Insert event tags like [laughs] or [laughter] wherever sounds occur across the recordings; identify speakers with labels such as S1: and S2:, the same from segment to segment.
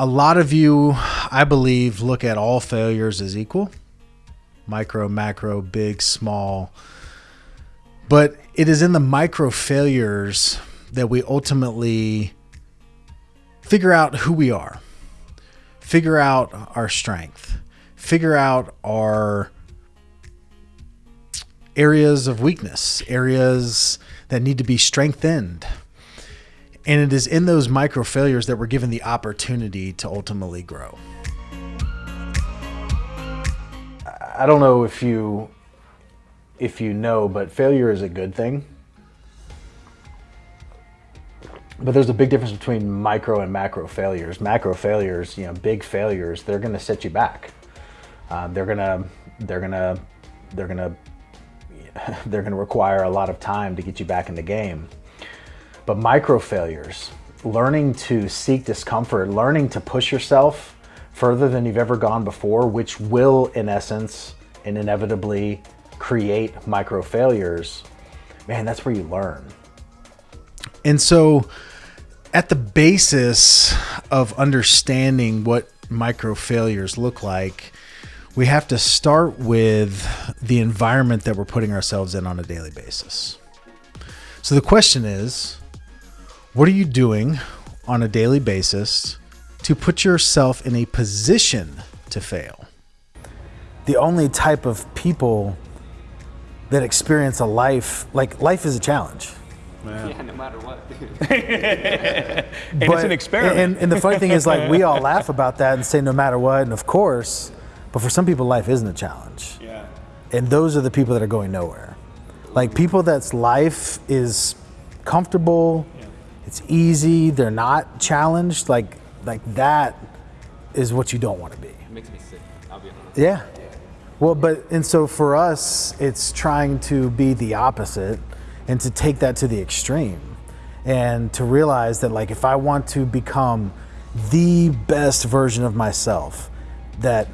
S1: a lot of you, I believe, look at all failures as equal micro, macro, big, small. But it is in the micro failures that we ultimately figure out who we are, figure out our strength, figure out our areas of weakness, areas that need to be strengthened. And it is in those micro failures that we're given the opportunity to ultimately grow. I don't know if you if you know, but failure is a good thing. But there's a big difference between micro and macro failures. Macro failures, you know, big failures, they're going to set you back. Uh, they're gonna, they're gonna, they're gonna, [laughs] they're gonna require a lot of time to get you back in the game. But micro failures, learning to seek discomfort, learning to push yourself further than you've ever gone before, which will, in essence, and inevitably create micro failures, man, that's where you learn. And so, at the basis of understanding what micro failures look like, we have to start with the environment that we're putting ourselves in on a daily basis. So the question is what are you doing on a daily basis to put yourself in a position to fail? The only type of people that experience a life, like life is a challenge.
S2: Yeah, no matter what. [laughs]
S3: and but, it's an experiment.
S1: And, and, the funny thing is, like, we all [laughs] laugh about that and say no matter what, and of course, but for some people, life isn't a challenge.
S3: Yeah.
S1: And those are the people that are going nowhere. Like people that's life is comfortable, yeah. It's easy, they're not challenged. Like, like that is what you don't want to be.
S2: It makes me sick. I'll be honest.
S1: Yeah. Well, but and so for us, it's trying to be the opposite and to take that to the extreme and to realize that like if I want to become the best version of myself, that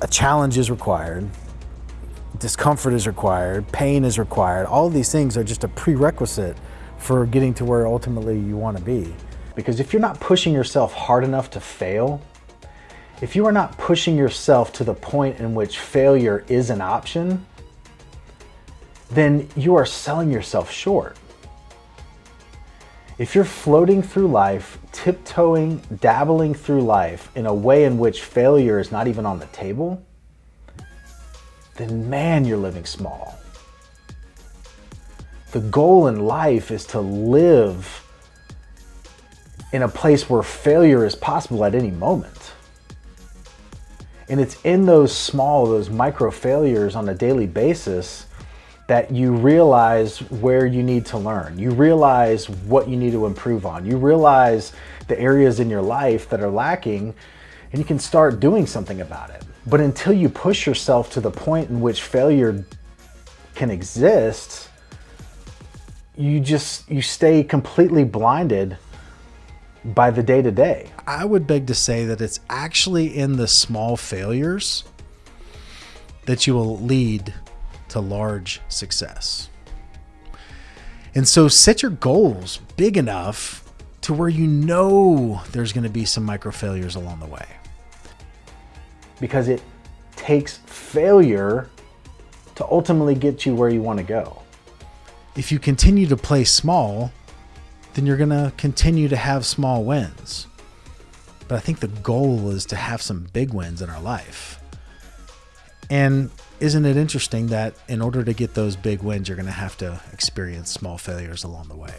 S1: a challenge is required, discomfort is required, pain is required. All of these things are just a prerequisite for getting to where ultimately you want to be. Because if you're not pushing yourself hard enough to fail, if you are not pushing yourself to the point in which failure is an option, then you are selling yourself short. If you're floating through life, tiptoeing, dabbling through life in a way in which failure is not even on the table, then man, you're living small. The goal in life is to live in a place where failure is possible at any moment. And it's in those small, those micro failures on a daily basis that you realize where you need to learn. You realize what you need to improve on. You realize the areas in your life that are lacking and you can start doing something about it. But until you push yourself to the point in which failure can exist, you just you stay completely blinded by the day to day. I would beg to say that it's actually in the small failures that you will lead to large success. And so set your goals big enough to where you know there's going to be some micro failures along the way. Because it takes failure to ultimately get you where you want to go. If you continue to play small, then you're going to continue to have small wins. But I think the goal is to have some big wins in our life. And isn't it interesting that in order to get those big wins, you're going to have to experience small failures along the way?